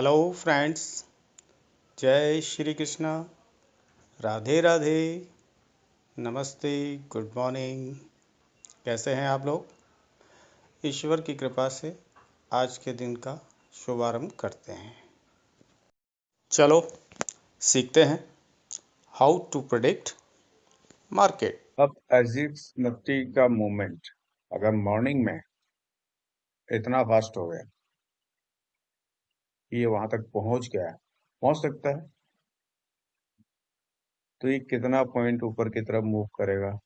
Hello friends जय श्री कृष्णा। राधे राधे। नमस्ते good morning कैसे हैं आप लोग? ईश्वर की कृपा से आज के दिन का शुभारंभ करते हैं। चलो, सीखते हैं हाउ टू प्रोडिक्ट मार्केट अब एजिट्स निफ्टी का मूवमेंट अगर मॉर्निंग में इतना फास्ट हो गया ये वहाँ तक पहुँच गया है। पहुँच सकता है। तो ये कितना पॉइंट ऊपर की तरफ़ मूव करेगा?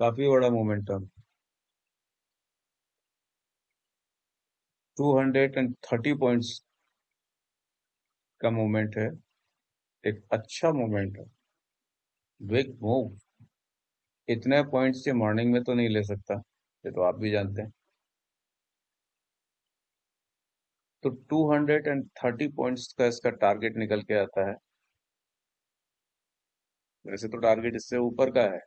काफ़ी बड़ा मोमेंटम 230 पॉइंट्स का मूवमेंट है। एक अच्छा मूवमेंट है। बिग मूव इतने पॉइंट्स से मॉर्निंग में तो नहीं ले सकता, ये तो आप भी जानते हैं। तो 230 पॉइंट्स का इसका टारगेट निकल के आता है। वैसे तो टारगेट इससे ऊपर का है।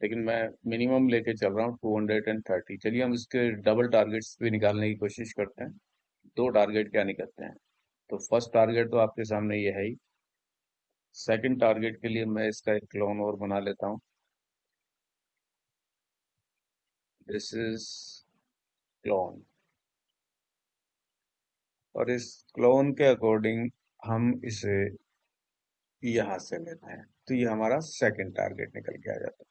लेकिन मैं मिनिमम लेके चल रहा हूँ 230 चलिए हम इसके डबल टारगेट्स भी निकालने की कोशिश करते हैं। दो टारगेट क्या निकलते हैं? तो फ़र्स्ट टारगेट तो आपके सामने ये है ही। सेकंड टारगेट के लिए मैं इसका एक क्लोन और बना लेता हूँ। दिस इज़ क्लोन और इस क्लोन के अकॉर्डिंग हम इसे यहाँ से लेते हैं। तो ये हमारा सेकंड टारगेट निकल के आ जाता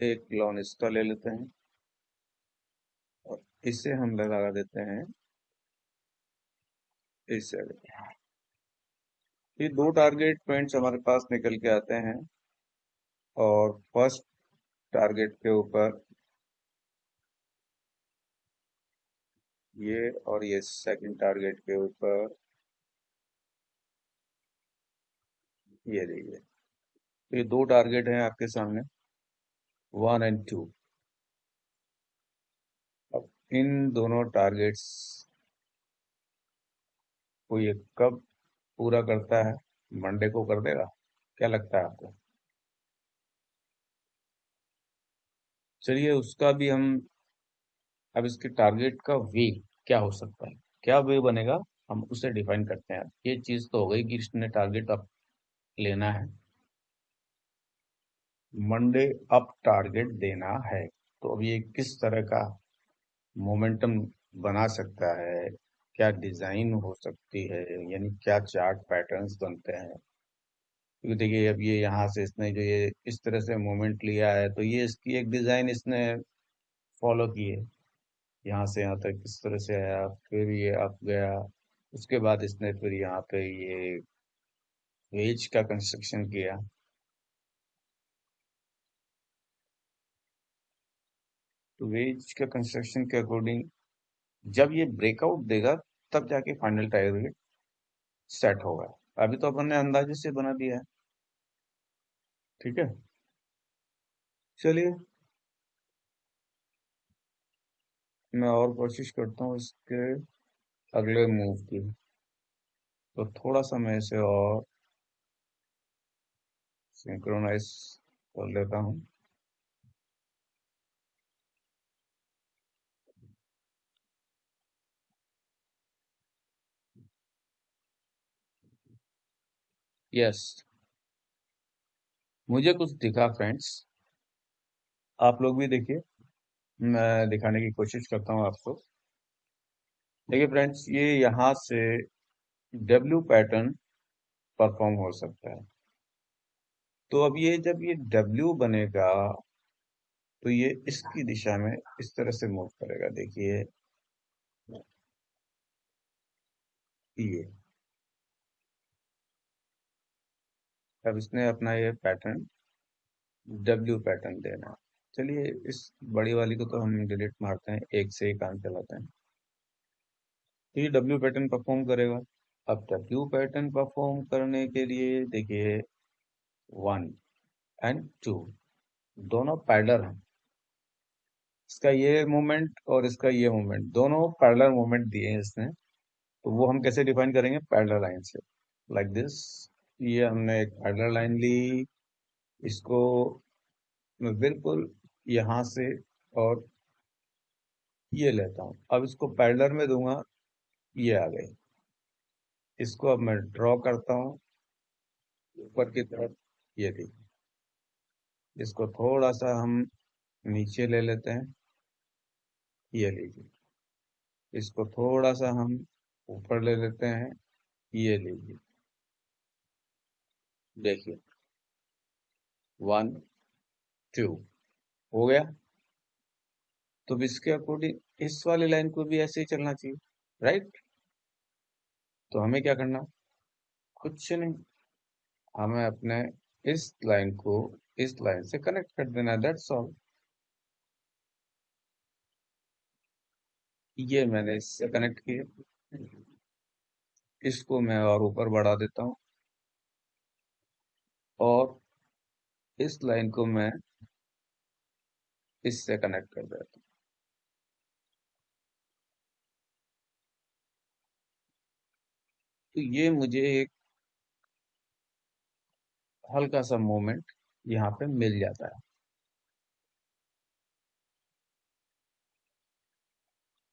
है। एक क्लोन इसका ले लेते हैं। और इसे हम लगा देते हैं इस ये दो टारगेट पॉइंट्स हमारे पास निकल के आते हैं और फ़र्स्ट टारगेट के ऊपर ये और ये सेकंड टारगेट के ऊपर ये देखिए। तो ये दो टारगेट हैं आपके सामने। वन एंड टू अब इन दोनों टारगेट्स को ये कब पूरा करता है? मंडे को कर देगा? क्या लगता है आपको? चलिए, उसका भी हम, अब इसके टारगेट का वे क्या हो सकता है? क्या वे बनेगा? हम उसे डिफाइन करते हैं। ये चीज़ तो हो गई कि इसने टारगेट अप लेना है। मंडे अप टारगेट देना है। तो अब ये किस तरह का मोमेंटम बना सकता है? क्या डिज़ाइन हो सकती है? यानी क्या चार्ट पैटर्न्स बनते हैं? क्योंकि देखिए, अब ये यहाँ से इसने जो ये इस तरह से मोमेंट लिया है तो ये इसकी एक डिज़ाइन इसने फॉलो की है। यहाँ से यहाँ तक इस तरह से आया, फिर ये अप गया, उसके बाद इसने फिर यहाँ पे ये वेज का कंस्ट्रक्शन किया। तो वेज का कंस्ट्रक्शन के अकॉर्डिंग जब ये ब्रेकआउट देगा तब जाके फाइनल टारगेट सेट होगा अभी तो अपन ने अंदाजे से बना दिया है। ठीक है? चलिए। मैं और कोशिश करता हूँ इसके अगले मूव की। तो थोड़ा सा मैं इसे और सिंक्रोनाइज कर लेता हूँ। यस मुझे कुछ दिखा फ्रेंड्स आप लोग भी देखिए। मैं दिखाने की कोशिश करता हूँ आपको। देखिए फ्रेंड्स ये यहाँ से डब्ल्यू पैटर्न परफॉर्म हो सकता है। तो अब ये जब ये डब्ल्यू बनेगा तो ये इसकी दिशा में इस तरह से मूव करेगा। देखिए, ये। अब इसने अपना ये पैटर्न डब्ल्यू पैटर्न देना। चलिए, इस बड़ी वाली को तो हम डिलीट मारते हैं, एक से ही काम चलाते हैं। तो ये डब्ल्यू पैटर्न परफॉर्म करेगा। अब डब्ल्यू पैटर्न परफॉर्म करने के लिए देखिए वन एंड टू दोनों पैडलर हैं। इसका ये मूवमेंट और इसका ये मूवमेंट दोनों पैडलर मूवमेंट दिए हैं इसने। तो वो हम कैसे डिफाइन करेंगे? पैडलर लाइन से। लाइक दिस ये हमने एक पैडलर लाइन ली। इसको बिल्कुल यहाँ से और ये लेता हूँ। अब इसको पैडलर में दूँगा, ये आ गई। इसको अब मैं ड्रॉ करता हूँ, ऊपर की तरफ़, ये थी इसको थोड़ा सा हम नीचे ले लेते हैं, ये लीजिए। इसको थोड़ा सा हम ऊपर ले लेते हैं, ये लीजिए। देखिए वन टू हो गया। तो इसके अकॉर्डिंग इस वाली लाइन को भी ऐसे ही चलना चाहिए राइट तो हमें क्या करना? कुछ नहीं। हमें अपने इस लाइन को इस लाइन से कनेक्ट कर देना दैट्स ऑल ये मैंने इससे कनेक्ट किया। इसको मैं और ऊपर बढ़ा देता हूँ। और इस लाइन को मैं इससे कनेक्ट कर देता हूँ। तो ये मुझे एक हल्का सा मोमेंट यहाँ पे मिल जाता है।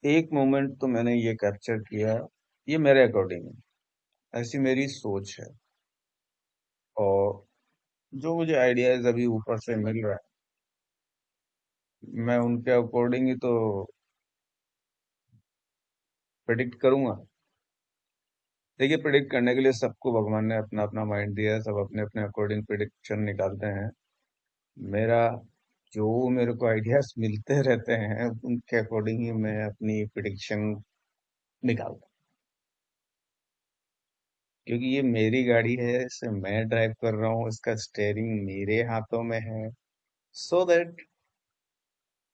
एक मोमेंट तो मैंने ये कैप्चर किया, ये मेरे अकॉर्डिंग है। ऐसी मेरी सोच है। और जो मुझे आइडियाज़ अभी ऊपर से मिल रहा है, मैं उनके अकॉर्डिंग ही तो प्रिडिक्ट करूँगा। देखिए प्रिडिक्ट करने के लिए सबको भगवान ने अपना अपना माइंड दिया है, सब अपने अपने अकॉर्डिंग प्रिडिक्शन निकालते हैं। मेरा जो मेरे को आइडियाज़ मिलते रहते हैं, उनके अकॉर्डिंग ही मैं अपनी प्रिडिक्शन निकालता क्योंकि ये मेरी गाड़ी है, इसे मैं ड्राइव कर रहा हूँ, इसका स्टेयरिंग मेरे हाथों में है। सो so दैट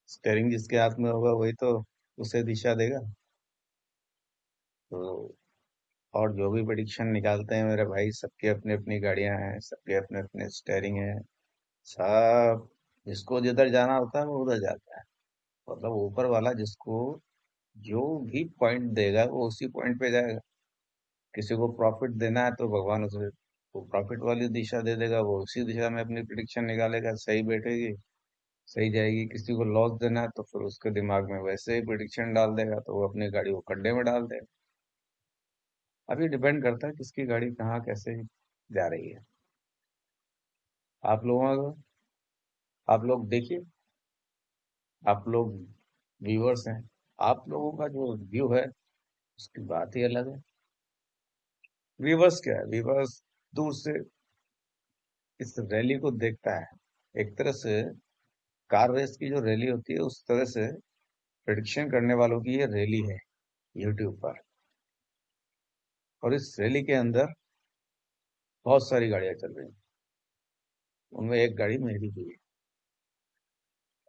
स्टेयरिंग जिसके हाथ में होगा, वही तो उसे दिशा देगा। तो और जो भी प्रिडिक्शन निकालते हैं मेरे भाई, सबके अपने अपनी गाड़ियाँ हैं, सबके अपने अपने स्टेयरिंग है। सब जिसको जिधर जाना होता है, वो उधर जाता है। मतलब ऊपर वाला जिसको जो भी पॉइंट देगा, वो उसी पॉइंट पे जाएगा। किसी को प्रॉफिट देना है तो भगवान उसे वो प्रॉफिट वाली दिशा दे देगा, वो उसी दिशा में अपनी प्रिडिक्शन निकालेगा, सही बैठेगी, सही जाएगी। किसी को लॉस देना है तो फिर उसके दिमाग में वैसे ही प्रिडिक्शन डाल देगा तो वो अपनी गाड़ी को खड्डे में डाल देगा। अभी डिपेंड करता है किसकी गाड़ी कहाँ कैसे जा रही है। आप लोगों का आप लोग देखिए। आप लोग व्यूअर्स हैं। आप लोगों का जो व्यू है, उसकी बात ही अलग है। व्यूअर्स क्या है? व्यूअर्स दूर से इस रैली को देखता है। एक तरह से कार रेस की जो रैली होती है, उस तरह से प्रडिक्शन करने वालों की ये रैली है यूट्यूब पर। और इस रैली के अंदर बहुत सारी गाड़ियाँ चल रही हैं। उनमें एक गाड़ी मेरी भी है।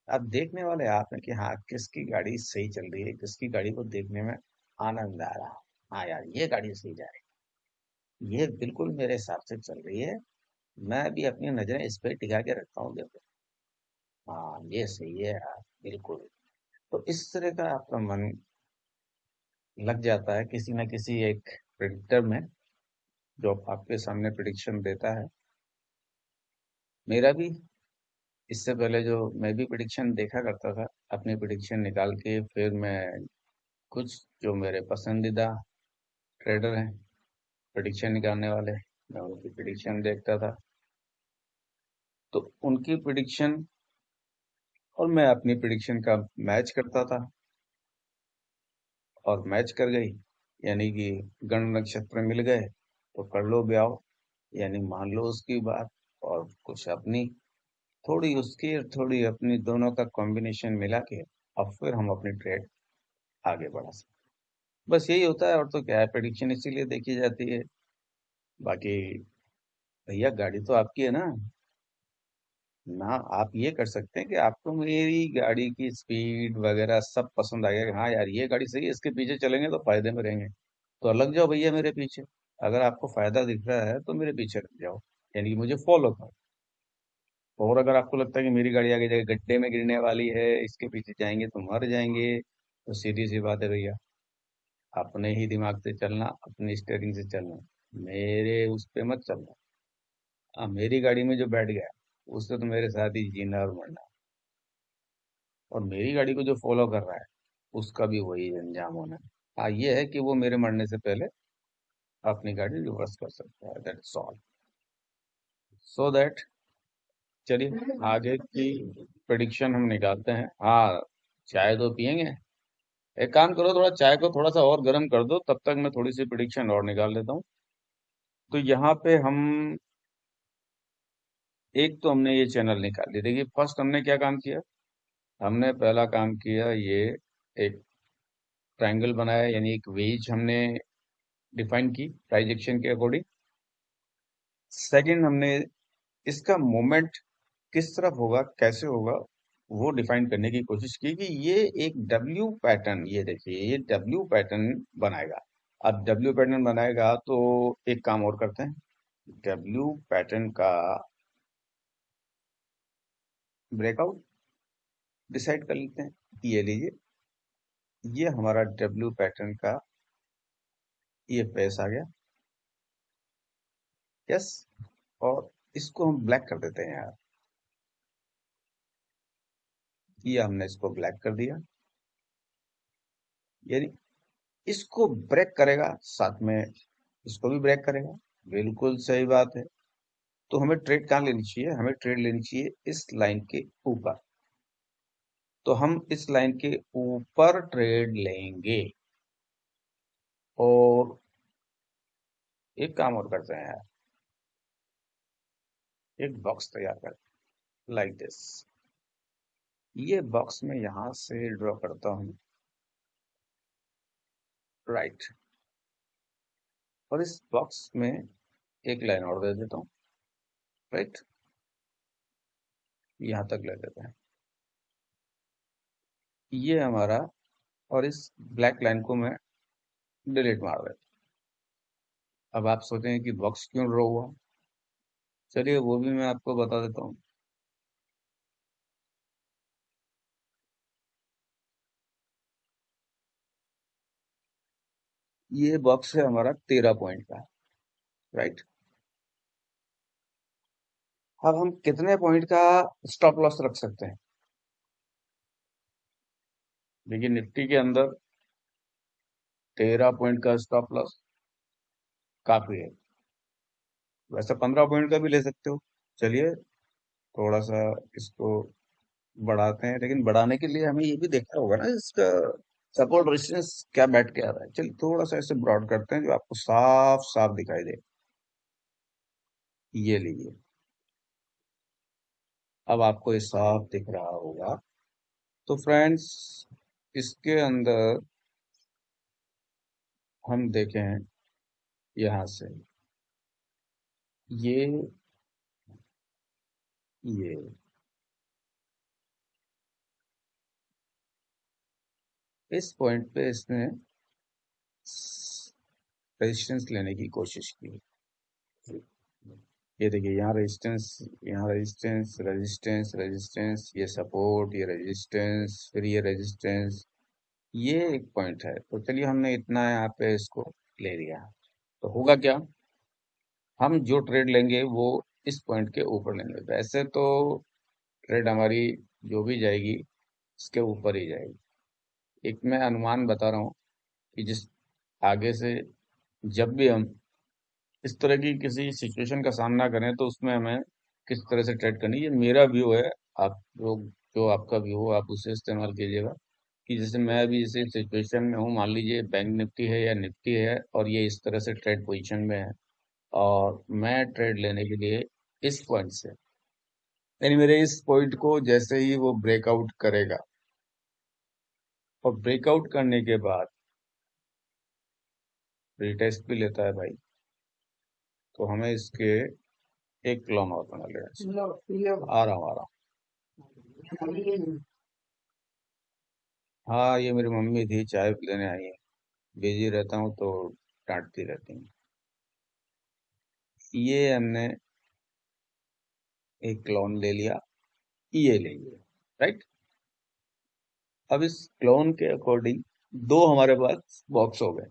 अब देखने वाले आप हैं कि हाँ किसकी गाड़ी सही चल रही है, किसकी गाड़ी को देखने में आनंद आ रहा हाँ। यार, ये गाड़ी सही जा रही ये बिल्कुल मेरे हिसाब से चल रही है। मैं भी अपनी नज़रें इस पर टिका के रखता हूँ देखो। हाँ ये सही है बिल्कुल। तो इस तरह का आपका मन लग जाता है किसी ना किसी एक प्रिडिक्टर में, जो आपके सामने प्रिडिक्शन देता है। मेरा भी, इससे पहले जो मैं भी प्रिडिक्शन देखा करता था, अपनी प्रिडिक्शन निकाल के फिर मैं कुछ जो मेरे पसंदीदा ट्रेडर हैं प्रिडिक्शन निकालने वाले। मैं उनकी प्रिडिक्शन देखता था। तो उनकी प्रिडिक्शन और मैं अपनी प्रिडिक्शन का मैच करता था। और मैच कर गई, यानी कि गण नक्षत्र मिल गए तो कर लो ब्याह। यानी मान लो उसकी बात और कुछ अपनी, थोड़ी उसकी और थोड़ी अपनी, दोनों का कॉम्बिनेशन मिला के अब फिर हम अपनी ट्रेड आगे बढ़ा सकते बस यही होता है और तो क्या है प्रेडिक्शन इसीलिए देखी जाती है। बाकी भैया, गाड़ी तो आपकी है ना? ना, आप ये कर सकते हैं कि आपको मेरी गाड़ी की स्पीड वगैरह सब पसंद आ गया हाँ यार, ये गाड़ी सही है, इसके पीछे चलेंगे तो फ़ायदे में रहेंगे। तो लग जाओ भैया मेरे पीछे। अगर आपको फ़ायदा दिख रहा है तो मेरे पीछे लग जाओ, यानी कि मुझे फॉलो करो। और अगर आपको लगता है कि मेरी गाड़ी आगे जाके गड्ढे में गिरने वाली है, इसके पीछे जाएँगे तो मर जाएँगे तो सीधी सी बात है भैया। अपने ही दिमाग से चलना, अपनी स्टेयरिंग से चलना, मेरे उस पर मत चलना। हाँ मेरी गाड़ी में जो बैठ गया, उससे तो मेरे साथ ही जीना और मरना। और मेरी गाड़ी को जो फॉलो कर रहा है, उसका भी वही अंजाम होना। है हाँ ये है कि वो मेरे मरने से पहले अपनी गाड़ी रिवर्स कर सकता है ऑल सो दैट चलिए, आगे की प्रिडिक्शन हम निकालते हैं। हाँ चाय तो पियेंगे। एक काम करो, थोड़ा चाय को थोड़ा सा और गर्म कर दो, तब तक मैं थोड़ी सी प्रिडिक्शन और निकाल लेता हूँ। तो यहाँ पे हम, एक तो हमने ये चैनल निकाल लिया देखिए फ़र्स्ट हमने क्या काम किया? हमने पहला काम किया ये एक ट्रायंगल बनाया, यानी एक वेज हमने डिफाइन की ट्राइजेक्शन के अकॉर्डिंग सेकंड हमने, इसका मोमेंट किस तरफ़ होगा, कैसे होगा वो डिफाइन करने की कोशिश की कि ये एक डब्ल्यू पैटर्न ये देखिए, ये डब्ल्यू पैटर्न बनाएगा। अब डब्ल्यू पैटर्न बनाएगा तो एक काम और करते हैं। डब्ल्यू पैटर्न का ब्रेकआउट डिसाइड कर लेते हैं। ये लीजिए, ये हमारा डब्ल्यू पैटर्न का, ये फेस आ गया। यस और इसको हम ब्लैक कर देते हैं यार। ये हमने इसको ब्लैक कर दिया। यानी इसको ब्रेक करेगा, साथ में इसको भी ब्रेक करेगा। बिल्कुल सही बात है। तो हमें ट्रेड कहाँ लेनी चाहिए? हमें ट्रेड लेनी चाहिए इस लाइन के ऊपर। तो हम इस लाइन के ऊपर ट्रेड लेंगे। और एक काम और करते हैं यार। एक बॉक्स तैयार कर। लाइक दिस ये बॉक्स में यहाँ से ड्रॉ करता हूँ। राइट और इस बॉक्स में एक लाइन और दे देता हूँ। राइट यहाँ तक ले देते हैं। ये हमारा और इस ब्लैक लाइन को मैं डिलीट मार देता अब आप सोचेंगे कि बॉक्स क्यों ड्रॉ हुआ? चलिए वो भी मैं आपको बता देता हूँ। ये बॉक्स है हमारा तेरह पॉइंट का राइट अब हम कितने पॉइंट का स्टॉप लॉस रख सकते हैं? देखिए, निफ्टी के अंदर तेरह पॉइंट का स्टॉप लॉस काफ़ी है। वैसे पंद्रह पॉइंट का भी ले सकते हो। चलिए, थोड़ा सा इसको बढ़ाते हैं, लेकिन बढ़ाने के लिए हमें ये भी देखना होगा ना, इसका सपोर्ट रेजिस्टेंस क्या बैठ के आ रहा है? चलिए थोड़ा सा ऐसे ब्रॉड करते हैं जो आपको साफ़ साफ़ दिखाई दे। ये लीजिए। अब आपको ये साफ़ दिख रहा होगा। तो फ्रेंड्स इसके अंदर हम देखें यहाँ से। ये ये। इस पॉइंट पे इसने रेजिस्टेंस लेने की कोशिश की। ये देखिए, यहाँ रेजिस्टेंस यहाँ रेजिस्टेंस रेजिस्टेंस रेजिस्टेंस ये सपोर्ट ये रेजिस्टेंस फिर ये रेजिस्टेंस ये एक पॉइंट है। तो चलिए हमने इतना यहाँ पे इसको ले लिया। तो होगा क्या? हम जो ट्रेड लेंगे वो इस पॉइंट के ऊपर लेंगे। वैसे तो ट्रेड हमारी जो भी जाएगी, इसके ऊपर ही जाएगी। एक मैं अनुमान बता रहा हूँ कि जिस आगे से जब भी हम इस तरह की किसी सिचुएशन का सामना करें तो उसमें हमें किस तरह से ट्रेड करनी ये मेरा व्यू है। आप लोग, जो आपका व्यू हो, आप उसे इस्तेमाल कीजिएगा कि जैसे मैं अभी इस सिचुएशन में हूँ। मान लीजिए बैंक निफ्टी है या निफ्टी है और ये इस तरह से ट्रेड पोजीशन में है और मैं ट्रेड लेने के लिए इस पॉइंट से, यानी मेरे इस पॉइंट को जैसे ही वो ब्रेकआउट करेगा और ब्रेकआउट करने के बाद रिटेस्ट भी लेता है भाई। तो हमें इसके एक क्लोन और बना लेना आ रहा हूँ आ रहा हूँ। हाँ ये मेरी मम्मी थी चाय लेने आई है। बिज़ी रहता हूँ तो डांटती रहती हूँ। ये हमने एक क्लोन ले लिया ये ले लिया राइट अब इस क्लोन के अकॉर्डिंग दो हमारे पास बॉक्स हो गए।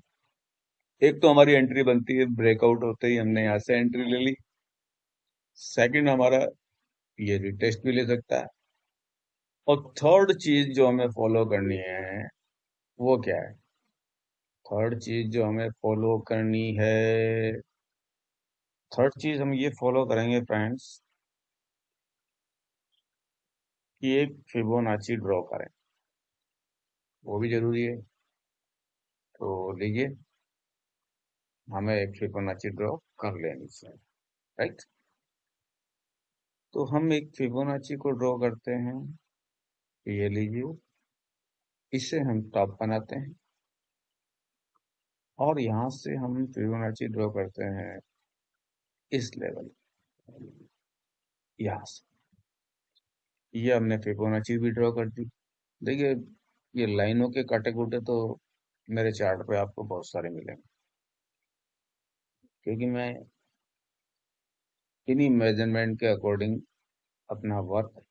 एक तो हमारी एंट्री बनती है ब्रेकआउट होते ही हमने यहाँ से एंट्री ले ली। सेकंड हमारा ये रिटेस्ट भी ले सकता है। और थर्ड चीज़ जो हमें फॉलो करनी है, वो क्या है? थर्ड चीज़ जो हमें फॉलो करनी है थर्ड चीज़ हम ये फॉलो करेंगे फ्रेंड्स कि एक फिबोनाची ड्रॉ करें। वो भी ज़रूरी है। तो लीजिए हमें एक फिबोनाची ड्रॉ कर लेनी चाहिए राइट तो हम एक फिबोनाची को ड्रॉ करते हैं। ये लीजिए, इसे हम टॉप बनाते हैं। और यहाँ से हम फिबोनाची ड्रॉ करते हैं इस लेवल यहाँ से। ये हमने फिबोनाची भी ड्रॉ कर दी। देखिए ये लाइनों के काटे कूटे तो मेरे चार्ट पे आपको बहुत सारे मिलेंगे। क्योंकि मैं इन्हीं मेज़रमेंट के अकॉर्डिंग अपना वर्क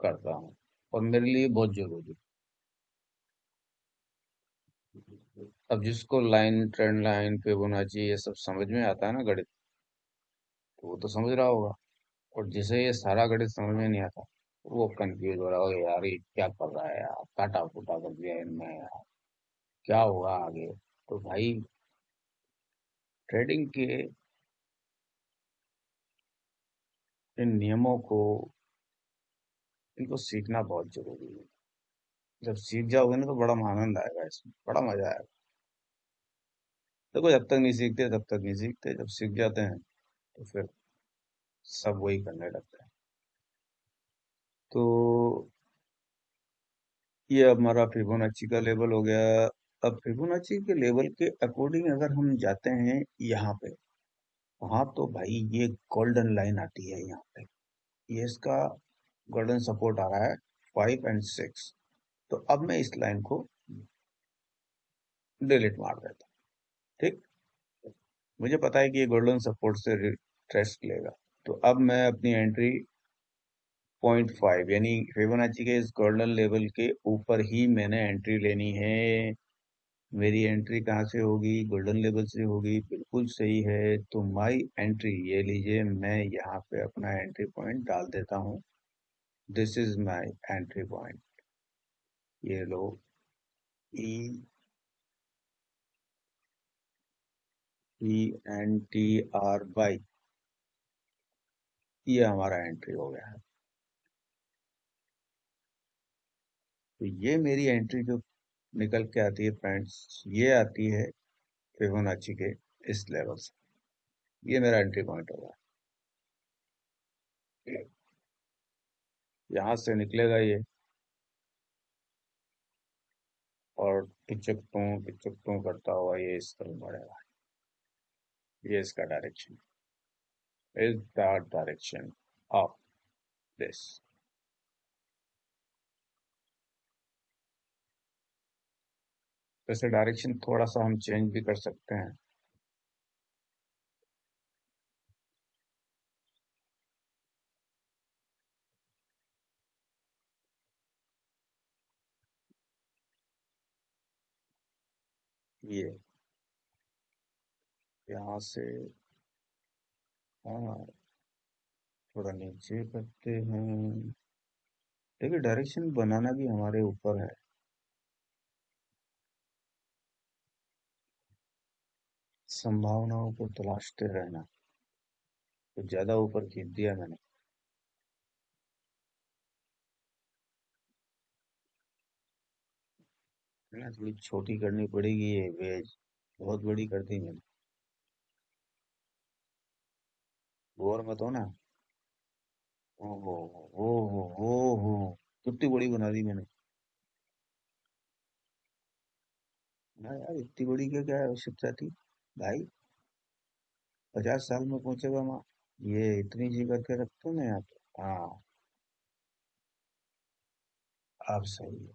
करता हूँ और मेरे लिए बहुत ज़रूरी अब जिसको लाइन ट्रेंड लाइन पे होना चाहिए, ये सब समझ में आता है ना गणित? तो वो तो समझ रहा होगा। और जिसे ये सारा गणित समझ में नहीं आता वो कंफ्यूज हो रहा होगा यार, ये क्या कर रहा है यार? काटा फूटा कर दिया इनमें यार। क्या होगा आगे? तो भाई ट्रेडिंग के इन नियमों को, इनको सीखना बहुत ज़रूरी है। जब सीख जाओगे ना तो बड़ा आनंद आएगा इसमें, बड़ा मज़ा आएगा। देखो, जब तक नहीं सीखते, तब तक नहीं सीखते। जब सीख जाते हैं तो फिर सब वही करने लगते हैं। तो ये हमारा फिबोनाची का लेवल हो गया। अब फिबोनाची के लेवल के अकॉर्डिंग अगर हम जाते हैं यहाँ पे, वहाँ तो भाई ये गोल्डन लाइन आती है यहाँ पे। ये इसका गोल्डन सपोर्ट आ रहा है फाइव एंड सिक्स तो अब मैं इस लाइन को डिलीट मार देता ठीक? मुझे पता है कि ये गोल्डन सपोर्ट से ट्रेस्ट लेगा। तो अब मैं अपनी एंट्री पॉइंट फाइव, यानी फिबोनाची के इस गोल्डन लेवल के ऊपर ही मैंने एंट्री लेनी है। मेरी एंट्री कहाँ से होगी? गोल्डन लेवल से होगी। बिल्कुल सही है। तो माई एंट्री, ये लीजिए, मैं यहाँ पे अपना एंट्री पॉइंट डाल देता हूँ। This is my entry point. ये लो। E E N T R by ये हमारा एंट्री हो गया। है तो ये मेरी एंट्री जो निकल के आती है फ्रेंड्स ये आती है फिबोनाची के इस लेवल से। ये मेरा एंट्री पॉइंट होगा यहाँ से निकलेगा ये। और पिचकटों पिचकटों करता हुआ ये इस तरफ़ बढ़ेगा। ये इसका direction is the direction of this वैसे डायरेक्शन थोड़ा सा हम चेंज भी कर सकते हैं। ये। यहाँ से हाँ थोड़ा नीचे करते हैं। देखिए डायरेक्शन बनाना भी हमारे ऊपर है। संभावनाओं को तलाशते रहना। तो ज़्यादा ऊपर खींच दिया मैंने। थोड़ी छोटी करनी पड़ेगी ये वेज बहुत बड़ी कर दी मैंने। गौर मत हो ना ओहो ओहो ओहो कितनी बड़ी बना दी मैंने। ना यार, इतनी बड़ी क्या क्या आवश्यकता थी? भाई, पचास साल में पहुंचेगा माँ, ये इतनी जी करके रखते ना यहाँ पे हाँ। आप सही है।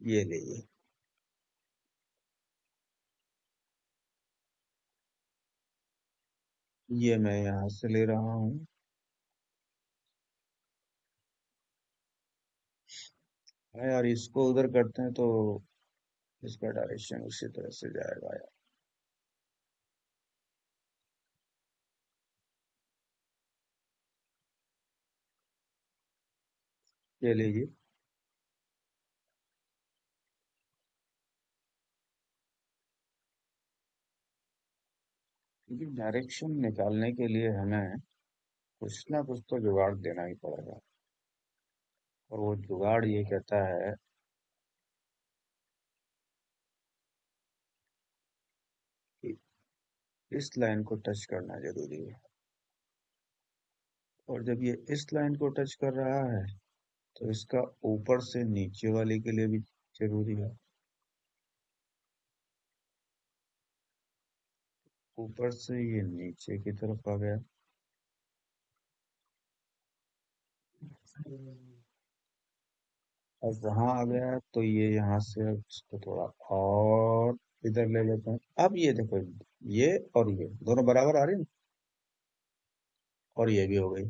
ये लीजिए। ये मैं यहाँ से ले रहा हूँ। हाँ यार, इसको उधर करते हैं तो इसका डायरेक्शन उसी तरह से जाएगा यार। ये लीजिए। क्योंकि डायरेक्शन निकालने के लिए हमें कुछ ना कुछ तो जुगाड़ देना ही पड़ेगा। और वो जुगाड़ ये कहता है कि इस लाइन को टच करना ज़रूरी है। और जब ये इस लाइन को टच कर रहा है तो इसका ऊपर से नीचे वाले के लिए भी ज़रूरी है। ऊपर से ये नीचे की तरफ़ आ गया। अब वहाँ आ गया तो ये यहाँ से इसको थोड़ा और इधर ले लेते हैं। अब ये देखो, ये और ये, दोनों बराबर आ रहे हैं? और ये भी हो गई।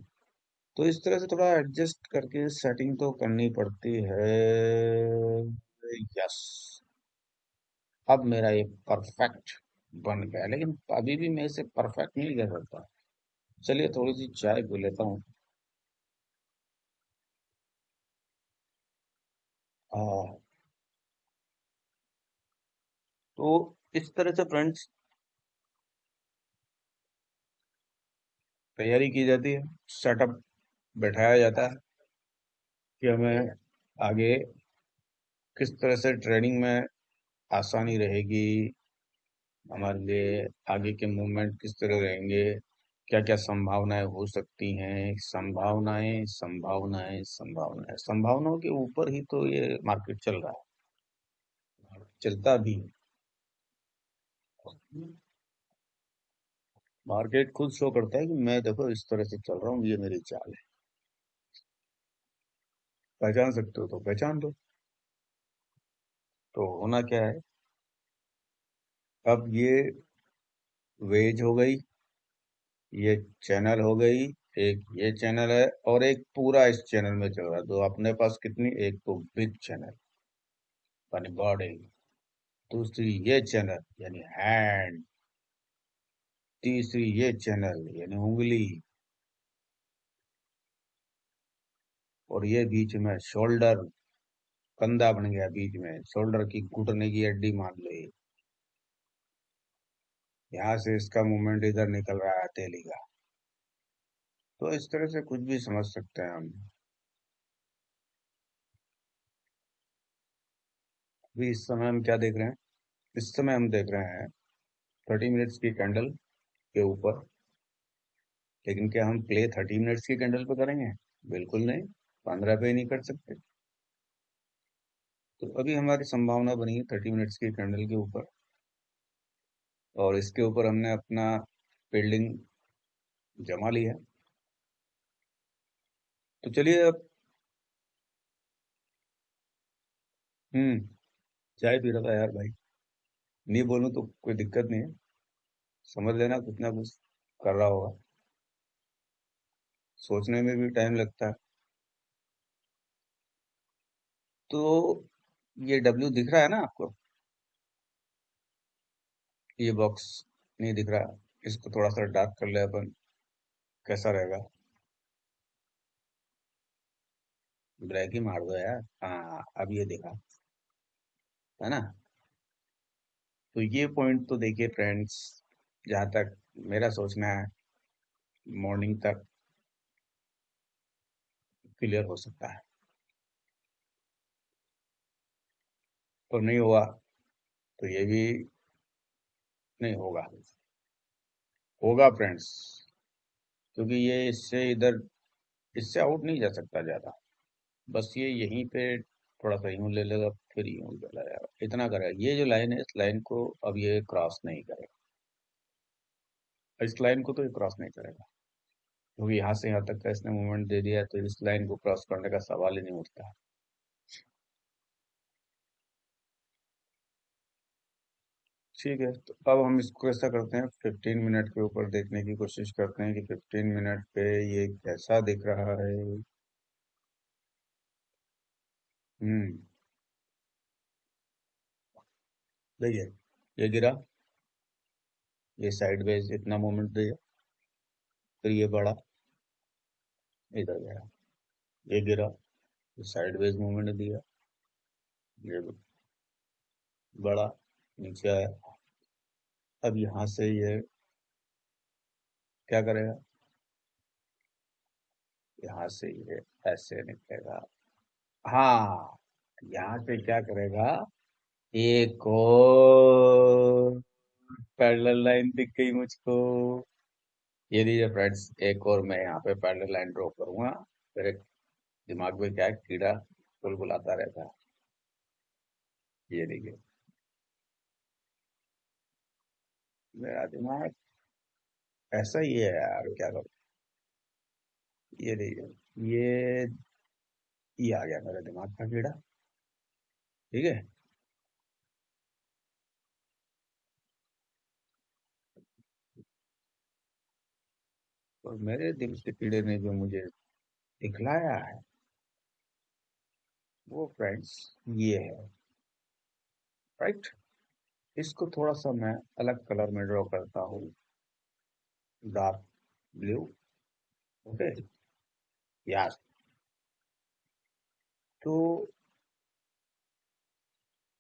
तो इस तरह से थोड़ा एडजस्ट करके सेटिंग तो करनी पड़ती है। यस अब मेरा ये परफेक्ट बन गया, लेकिन अभी भी मैं इसे परफेक्ट नहीं कह सकता। चलिए थोड़ी सी चाय पी लेता हूँ। हाँ। तो इस तरह से फ्रेंड्स तैयारी की जाती है, सेटअप बैठाया जाता है कि हमें आगे किस तरह से ट्रेनिंग में आसानी रहेगी, हमारे लिए आगे के मूवमेंट किस तरह रहेंगे। क्या क्या संभावनाएँ हो सकती हैं? संभावनाएँ संभावनाएँ संभावनाएँ। संभावनाओं के ऊपर ही तो ये मार्केट चल रहा है। चलता भी है। मार्केट खुद शो करता है कि मैं देखो इस तरह से चल रहा हूँ, ये मेरी चाल है। पहचान सकते हो तो पहचान दो तो होना क्या है? अब ये वेज हो गई। ये चैनल हो गई, एक ये चैनल है और एक पूरा इस चैनल में चल रहा है। तो अपने पास कितनी? एक तो बिग चैनल, यानी बॉडी। दूसरी ये चैनल, यानी हैंड। तीसरी ये चैनल, यानी उंगली। और ये बीच में शोल्डर, कंधा बन गया बीच में। शोल्डर की घुटने की हड्डी मान लो यहाँ से इसका मूवमेंट इधर निकल रहा है तेली का। तो इस तरह से कुछ भी समझ सकते हैं हम। अभी इस समय हम क्या देख रहे हैं? इस समय हम देख रहे हैं थर्टी मिनट्स की कैंडल के ऊपर। लेकिन क्या हम प्ले थर्टी मिनट्स की कैंडल पे करेंगे? बिल्कुल नहीं। पंद्रह पे नहीं कर सकते। तो अभी हमारी संभावना बनी है थर्टी मिनट्स की कैंडल के ऊपर। और इसके ऊपर हमने अपना बिल्डिंग जमा लिया तो चलिए अब हम्म चाय पी रहा था यार भाई। नहीं बोलूँ तो कोई दिक्कत नहीं है। समझ लेना कुछ ना कुछ कर रहा होगा। सोचने में भी टाइम लगता है। तो ये डब्ल्यू दिख रहा है ना आपको? ये बॉक्स नहीं दिख रहा। इसको थोड़ा सा डार्क कर ले अपन। कैसा रहेगा? ब्लैक ही मार दो यार। हाँ अब ये देखा। है ना? तो ये पॉइंट तो देखिए फ्रेंड्स जहाँ तक मेरा सोचना है मॉर्निंग तक क्लियर हो सकता है। तो नहीं हुआ तो ये भी नहीं होगा। होगा फ्रेंड्स क्योंकि ये इससे इधर, इससे आउट नहीं जा सकता ज़्यादा। बस ये यहीं पे थोड़ा सा यूँ ले लेगा, फिर यूँ चला जाएगा। इतना करेगा ये जो लाइन है, इस लाइन को अब ये क्रॉस नहीं करेगा। इस लाइन को तो ये क्रॉस नहीं करेगा। क्योंकि यहाँ से यहाँ तक का इसने मूवमेंट दे दिया तो इस लाइन को क्रॉस करने का सवाल ही नहीं उठता। ठीक है तो अब हम इसको ऐसा करते हैं 15 मिनट के ऊपर देखने की कोशिश करते हैं कि 15 मिनट पे ये कैसा दिख रहा है। हम्म। देखिए, ये गिरा। ये साइड वेज इतना मोमेंट दिया। फिर ये बढ़ा। इधर गया। ये गिरा। ये साइड वेज मोमेंट दिया। ये बढ़ा। नीचे आया। अब यहाँ से ये क्या करेगा? यहाँ से ये ऐसे निकलेगा। हाँ यहाँ से क्या करेगा? एक और पैरेलल लाइन दिख गई मुझको। ये लीजिए फ्रेंड्स, एक और मैं यहाँ पे पैरेलल लाइन ड्रॉ करूँगा। मेरे दिमाग में क्या है? कीड़ा बुलबुलाता रहता है। ये देखिए। मेरा दिमाग ऐसा ही है यार, क्या करूँ? ये देखिए, ये ये आ गया मेरे दिमाग का कीड़ा। ठीक है? और मेरे दिल के कीड़े ने जो मुझे दिखलाया है, वो फ्रेंड्स ये है। राइट इसको थोड़ा सा मैं अलग कलर में ड्रॉ करता हूँ। Dark blue. ओके? यस। तो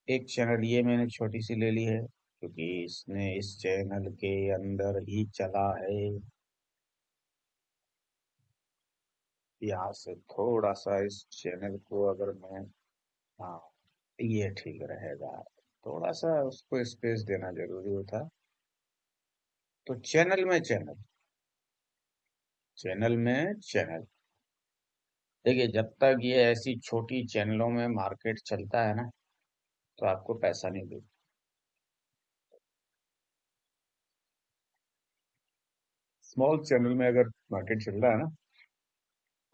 एक चैनल ये मैंने छोटी सी ले ली है, क्योंकि इसने इस चैनल के अंदर ही चला है। यहाँ से थोड़ा सा इस चैनल को अगर मैं हाँ ये ठीक रहेगा। थोड़ा सा उसको स्पेस देना ज़रूरी होता। तो चैनल में चैनल चैनल में चैनल देखिए, जब तक ये ऐसी छोटी चैनलों में मार्केट चलता है ना तो आपको पैसा नहीं देगा स्मॉल चैनल में अगर मार्केट चल रहा है ना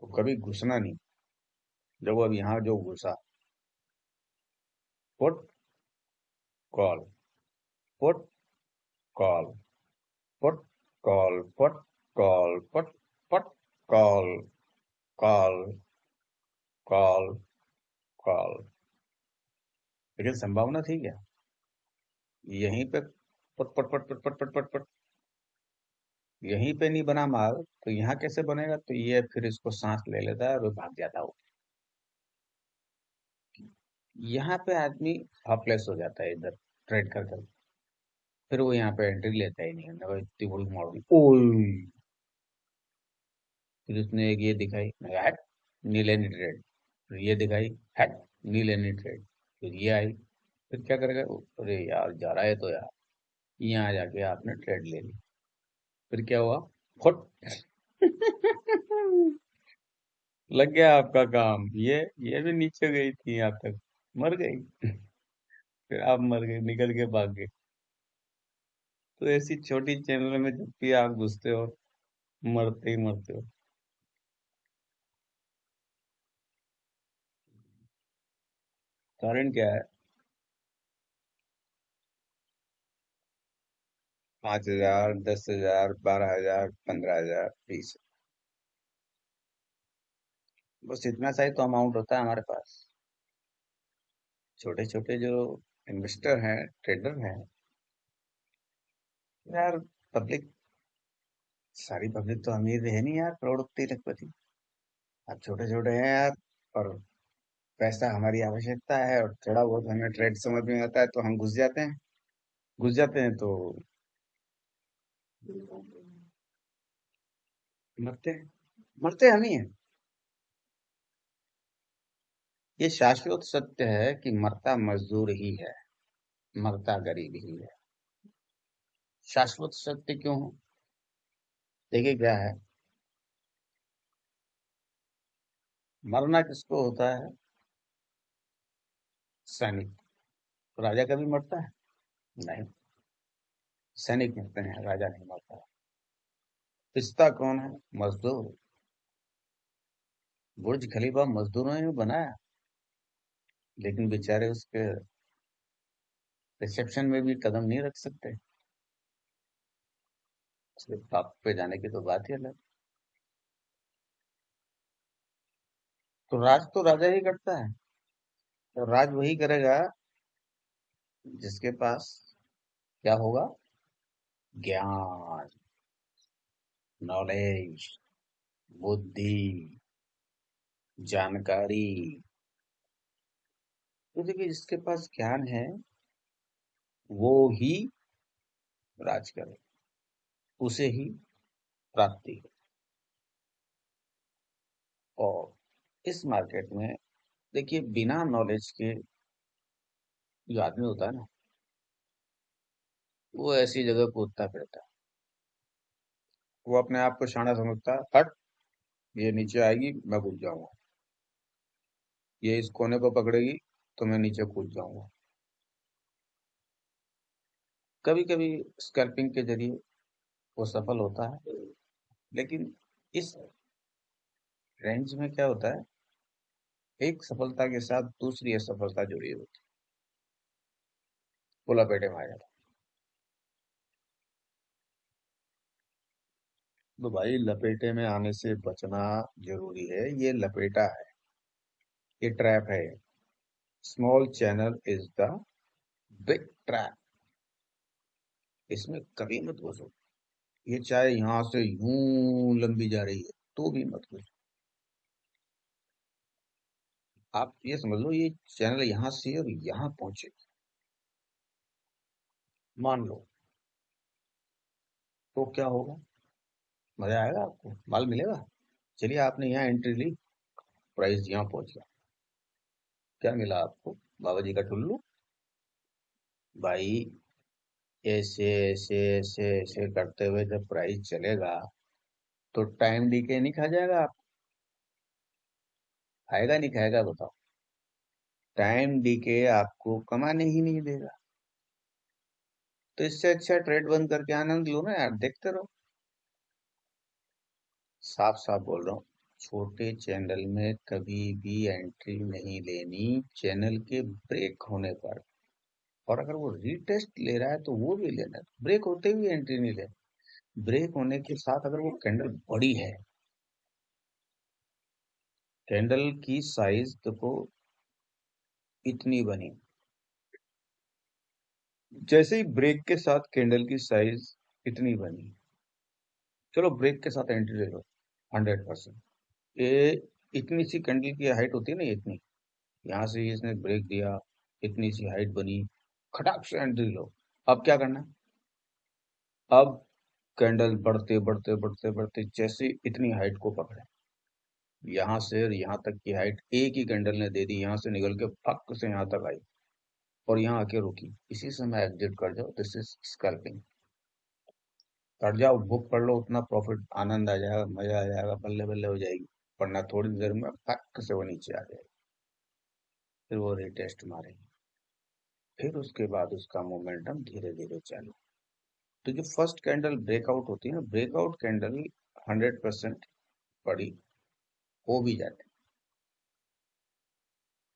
तो कभी घुसना नहीं। जब अब यहाँ जो घुसा call, put call put call put call, put put, call call call call. लेकिन संभावना थी क्या? यहीं पे पट पट पट पट पट पट पट पट। यहीं पे नहीं बना माल तो यहाँ कैसे बनेगा? तो ये फिर इसको सांस ले लेता है और भाग जाता हो यहाँ पे आदमी हॉपलेस हो जाता है इधर ट्रेड कर कर। फिर वो यहाँ पे एंट्री लेता ही नहीं है इतनी बड़ी मॉडल ओए फिर उसने एक ये दिखाई हट नीले ट्रेड फिर ये दिखाई हट नीले ट्रेड फिर ये आई, फिर क्या करेगा? अरे यार, जा रहा है तो यार। यहाँ जाके आपने ट्रेड ले ली। फिर क्या हुआ? फुट। लग गया आपका काम। ये ये भी नीचे गई थी यहाँ तक। मर गई। फिर आप मर गए, निकल के भाग गए। तो ऐसी छोटी चैनल में जब भी आप घुसते हो, मरते ही मरते हो। कारण क्या है? पाँच हज़ार, दस हज़ार, बारह हज़ार, पंद्रह हज़ार, बीस बस इतना सा ही तो अमाउंट होता है हमारे पास। छोटे छोटे जो इन्वेस्टर हैं ट्रेडर हैं, यार पब्लिक सारी पब्लिक तो अमीर है नहीं यार करोड़पति लखपति। आप छोटे छोटे हैं यार, और पैसा हमारी आवश्यकता है, और थोड़ा बहुत हमें ट्रेड समझ में आता है तो हम घुस जाते हैं। घुस जाते हैं तो मरते हैं, मरते हम ही हैं। ये शाश्वत सत्य है कि मरता मजदूर ही है, मरता गरीब ही है। शाश्वत सत्य क्यों हो? देखिए क्या है। मरना किसको होता है? सैनिक। तो राजा कभी मरता है? नहीं। सैनिक मरते हैं, राजा नहीं मरता। पिस्ता कौन है? मजदूर। बुर्ज खलीफा मजदूरों ने बनाया। लेकिन बेचारे उसके रिसेप्शन में भी कदम नहीं रख सकते। टॉप पे जाने की तो बात ही अलग। तो राज तो राजा ही करता है। तो राज वही करेगा जिसके पास क्या होगा? ज्ञान नॉलेज बुद्धि, जानकारी। तो देखिए, जिसके पास ज्ञान है, वो ही राज करे। उसे ही प्राप्ति हो। और इस मार्केट में, देखिए, बिना नॉलेज के जो आदमी होता है ना, वो ऐसी जगह कूदता फिरता। है वो अपने आप को शाना समझता है हट, ये नीचे आएगी, मैं कूद जाऊँगा। ये इस कोने को पकड़ेगी तो मैं नीचे कूद जाऊँगा। कभी कभी स्कैल्पिंग के ज़रिए वो सफल होता है, लेकिन इस रेंज में क्या होता है? एक सफलता के साथ दूसरी असफलता जुड़ी होती है। वो लपेटे में आ जाता तो भाई, लपेटे में आने से बचना ज़रूरी है। ये लपेटा है। ये ट्रैप है। Small channel is the big trap इसमें कभी मत घुसो। ये चाहे यहाँ से यूँ लंबी जा रही है तो भी मत घुसो। आप ये समझ लो, ये चैनल यहाँ से और यहाँ पहुँचे। मान लो। तो क्या होगा? मज़ा आएगा आपको? माल मिलेगा? चलिए आपने यहाँ एंट्री ली प्राइस यहाँ पहुँच गया। क्या मिला आपको? बाबा जी का टुल्लू? भाई, ऐसे ऐसे ऐसे ऐसे करते हुए जब प्राइस चलेगा तो टाइम डीके नहीं खा जाएगा आप? खाएगा नहीं, खाएगा बताओ। टाइम डीके आपको कमाने ही नहीं देगा। तो इससे अच्छा ट्रेड बंद करके आनंद लो ना यार, देखते रहो। साफ़ साफ़ बोल रहा हूँ। छोटे चैनल में कभी भी एंट्री नहीं लेनी, चैनल के ब्रेक होने पर। और अगर वो रीटेस्ट ले रहा है तो वो भी लेना ब्रेक होते हुए एंट्री नहीं ले। ब्रेक होने के साथ अगर वो कैंडल बड़ी है, कैंडल की साइज़ देखो इतनी बनी। जैसे ही ब्रेक के साथ कैंडल की साइज़ इतनी बनी, चलो ब्रेक के साथ एंट्री ले लो, हंड्रेड परसेंट। ये इतनी सी कैंडल की हाइट होती है ना इतनी। यहाँ से इसने ब्रेक दिया, इतनी सी हाइट बनी, खटाक से एंट्री लो। अब क्या करना है? अब कैंडल बढ़ते बढ़ते बढ़ते बढ़ते जैसे इतनी हाइट को पकड़े। यहाँ से यहाँ तक की हाइट एक ही कैंडल ने दे दी, यहाँ से निकल के फक से यहाँ तक आई और यहाँ आके रुकी। इसी समय एग्जिट कर जाओ दिस इज़ स्कैल्पिंग कर जाओ, बुक पढ़ लो, उतना प्रॉफिट आनंद आ जाएगा, मज़ा आ जाएगा बल्ले बल्ले हो जाएगी। वरना थोड़ी देर में फक से वो नीचे आ जाएगी। फिर वो रिटेस्ट मारेगी। फिर उसके बाद उसका मोमेंटम धीरे धीरे चालू। तो जो फ़र्स्ट कैंडल ब्रेकआउट होती है ना ब्रेकआउट कैंडल हंड्रेड परसेंट पड़ी हो भी जाती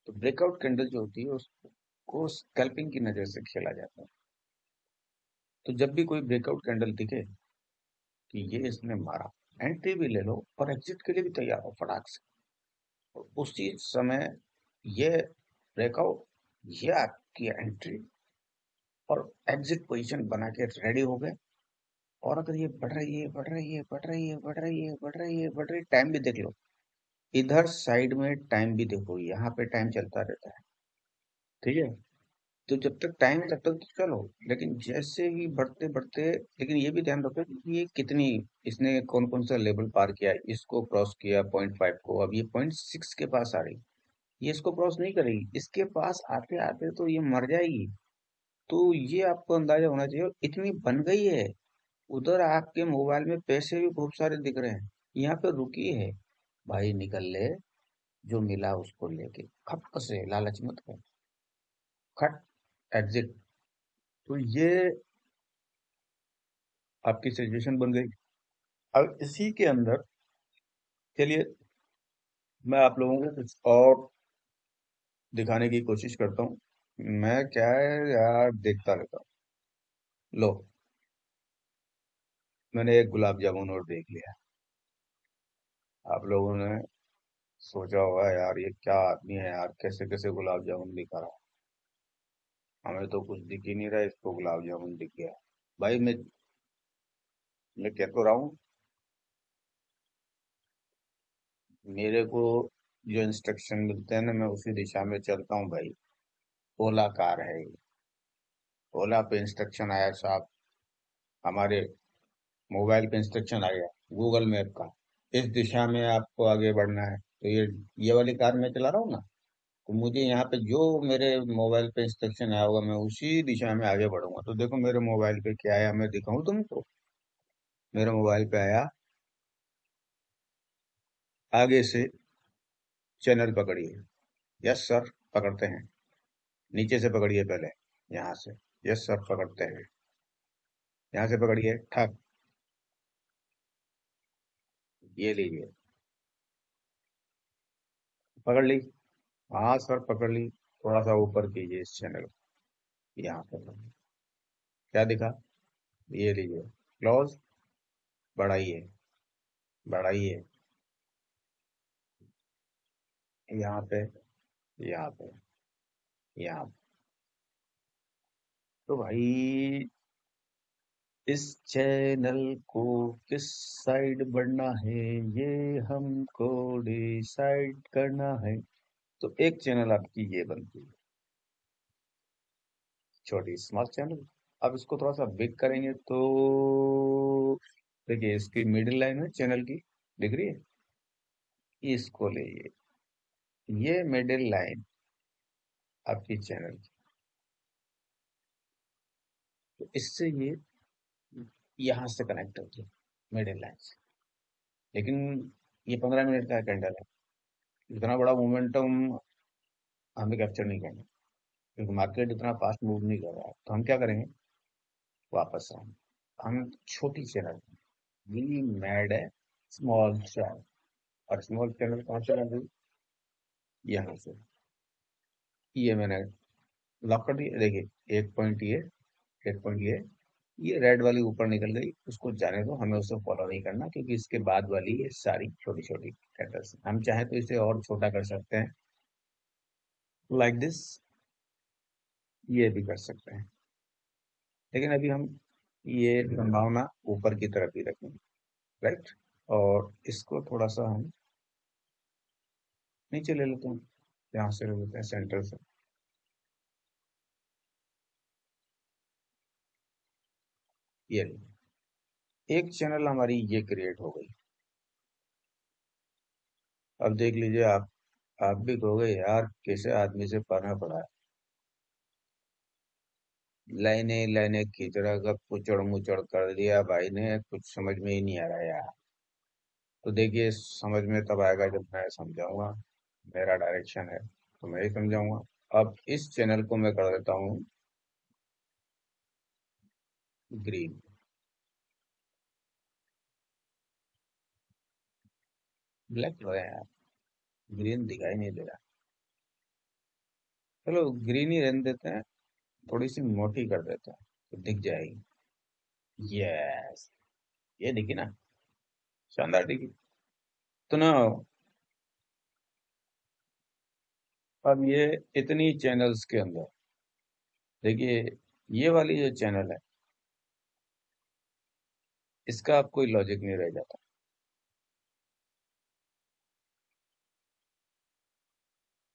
तो ब्रेकआउट कैंडल जो होती है, उसको स्कैल्पिंग की नज़र से खेला जाता है। तो जब भी कोई ब्रेकआउट कैंडल दिखे कि ये इसने मारा एंट्री भी ले लो और एग्जिट के लिए भी तैयार हो फटाक से। और उसी समय ये ब्रेकआउट ये आपकी एंट्री और एग्जिट पोजीशन बना के रेडी हो गए। और अगर ये बढ़ रही है, बढ़ रही है, बढ़ रही है, बढ़ रही है, बढ़ रही है, बढ़ रही है टाइम भी देख लो। इधर साइड में टाइम भी देखो, यहाँ पे टाइम चलता रहता है। ठीक है? तो जब तक टाइम है तब तक तो चलो, लेकिन जैसे ही बढ़ते बढ़ते, लेकिन ये भी ध्यान रखो कि ये कितनी, इसने कौन कौन सा लेवल पार किया, इसको क्रॉस किया पॉइंट फाइव को, अब ये पॉइंट सिक्स के पास आ रही। ये इसको क्रॉस नहीं करेगी इसके पास आते आते तो ये मर जाएगी। तो ये आपको अंदाज़ा होना चाहिए इतनी बन गई है। उधर आपके मोबाइल में पैसे भी खूब सारे दिख रहे हैं। यहाँ पे रुकी है। भाई निकल ले, जो मिला उसको लेके। खप से लालच मत कर। खट एग्जिट। तो ये आपकी सिचुएशन बन गई। अब इसी के अंदर, चलिए मैं आप लोगों को कुछ और दिखाने की कोशिश करता हूँ। मैं क्या है यार देखता रहता हूँ। लो। मैंने एक गुलाब जामुन और देख लिया। आप लोगों ने सोचा होगा, यार ये क्या आदमी है यार कैसे कैसे गुलाब जामुन दिखा रहा हमें तो कुछ दिख ही नहीं रहा इसको गुलाब जामुन दिख गया। भाई, मैं मैं कह तो रहा हूँ, मेरे को जो इंस्ट्रक्शन मिलते हैं ना, मैं उसी दिशा में चलता हूँ भाई। ओला कार है ये। ओला पे इंस्ट्रक्शन आया साहब। हमारे मोबाइल पे इंस्ट्रक्शन आ गया गूगल मैप का। इस दिशा में आपको आगे बढ़ना है। तो ये ये वाली कार मैं चला रहा हूँ ना? तो मुझे यहाँ पे जो मेरे मोबाइल पे इंस्ट्रक्शन आया होगा, मैं उसी दिशा में आगे बढ़ूँगा। तो देखो मेरे मोबाइल पे क्या आया, मैं दिखाऊँ तुमको? मेरे मोबाइल पे आया, आगे से चैनल पकड़िए। यस सर पकड़ते हैं। नीचे से पकड़िए पहले, यहाँ से। यस सर पकड़ते हैं। यहाँ से पकड़िए ठक ये लीजिए। पकड़ ली। हाँ सर पकड़ ली थोड़ा सा ऊपर कीजिए इस चैनल को। यहाँ पे क्या दिखा? ये लीजिए। क्लोज बढ़ाइए। बढ़ाइए। यहाँ पे। यहाँ पे। यहाँ पे। तो भाई, इस चैनल को किस साइड बढ़ना है? ये हमको डिसाइड करना है। तो एक चैनल आपकी ये बनती है। छोटी स्मॉल चैनल अब इसको थोड़ा सा बिग करेंगे तो देखिए, इसकी मिडिल लाइन है चैनल की। दिख रही है? इसको लीजिए ये ये मिडिल लाइन आपकी चैनल की। तो इससे ये यहाँ से कनेक्ट होती है मिडिल लाइन से। लेकिन ये पंद्रह मिनट का कैंडल है। इतना बड़ा मोमेंटम हमें कैप्चर नहीं करना। क्योंकि मार्केट इतना फास्ट मूव नहीं कर रहा है। तो हम क्या करेंगे? वापस आएँगे। हम छोटी चैनल वी मैड है स्मॉल चैनल और स्मॉल चैनल कहाँ से यहाँ से। ये मैंने लॉक कर दिया। देखिए एक पॉइंट ये एक पॉइंट ये ये रेड वाली ऊपर निकल गई। उसको जाने दो। हमें उसे फॉलो नहीं करना क्योंकि इसके बाद वाली ये सारी छोटी छोटी कैंडल्स हम चाहे तो इसे और छोटा कर सकते हैं। लाइक like दिस ये भी कर सकते हैं। लेकिन अभी हम ये संभावना ऊपर की तरफ़ ही रखेंगे राइट और इसको थोड़ा सा हम नीचे ले लेते हैं, यहाँ से ले लेते हैं सेंटर से। ये एक चैनल हमारी ये क्रिएट हो गई। अब देख लीजिए आप आप भी कहोगे यार, कैसे आदमी से पढ़ना पड़ा? लाइने लाइने रहा का कुचड़ मुचड़ कर दिया भाई ने, कुछ समझ में ही नहीं आ रहा यार। तो देखिए, समझ में तब आएगा जब मैं समझाऊँगा, मेरा डायरेक्शन है तो मैं ही समझाऊँगा। अब इस चैनल को मैं कर देता हूँ ग्रीन ब्लैक हो यार ग्रीन दिखाई नहीं दे रहा। चलो, ग्रीन ही रहने देते हैं थोड़ी सी मोटी कर देते हैं तो दिख जाएगी। यस ये दिखी ना, शानदार दिखी। तो ना, अब ये इतनी चैनल्स के अंदर, देखिए, ये वाली जो चैनल है, इसका अब कोई लॉजिक नहीं रह जाता।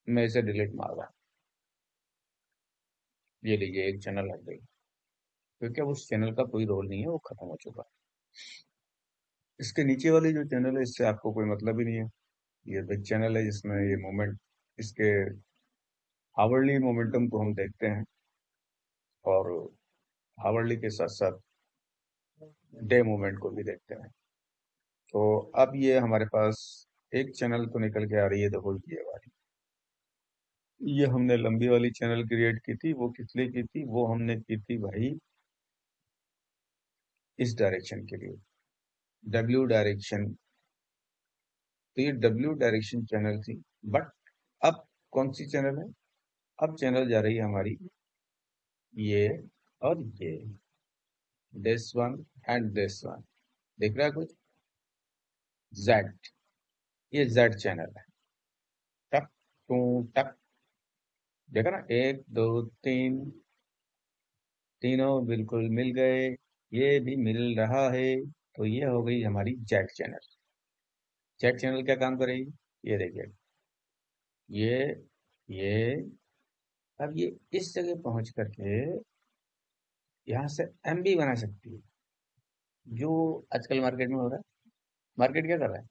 मैं इसे डिलीट मार रहा ये लीजिए एक चैनल हट गई। क्योंकि अब उस चैनल का कोई रोल नहीं है, वो खत्म हो चुका इसके नीचे वाली जो चैनल है, इससे आपको कोई मतलब ही नहीं है। ये बिग चैनल है, जिसमें ये मोमेंट इसके हावर्ली मोमेंटम को हम देखते हैं। और हावर्ली के साथ साथ डे मोमेंट को भी देखते हैं। तो अब ये हमारे पास एक चैनल तो निकल के आ रही है देखो ये वाली। ये हमने लंबी वाली चैनल क्रिएट की थी, वो किस लिए की थी? वो हमने की थी भाई इस डायरेक्शन के लिए डब्ल्यू डायरेक्शन। तो ये डब्ल्यू डायरेक्शन चैनल थी, बट अब कौन सी चैनल है? अब चैनल जा रही है हमारी ये और ये this one and this one देख रहा है कुछ? जेड ये जेड चैनल है। टक, टू, टक देखा ना, एक, दो, तीन, तीनों बिल्कुल मिल गए, ये भी मिल रहा है तो ये हो गई हमारी जेट चैनल जेट चैनल क्या काम करेगी? ये देखिए, ये ये, अब ये इस जगह पहुँच करके यहाँ से एम बी बना सकती है। जो आजकल मार्केट में हो रहा है। मार्केट क्या कर रहा है?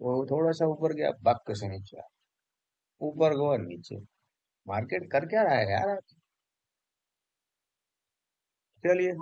वो थोड़ा सा ऊपर गया बक से नीचे। ऊपर को और नीचे। मार्केट कर क्या रहा है यार चलिए।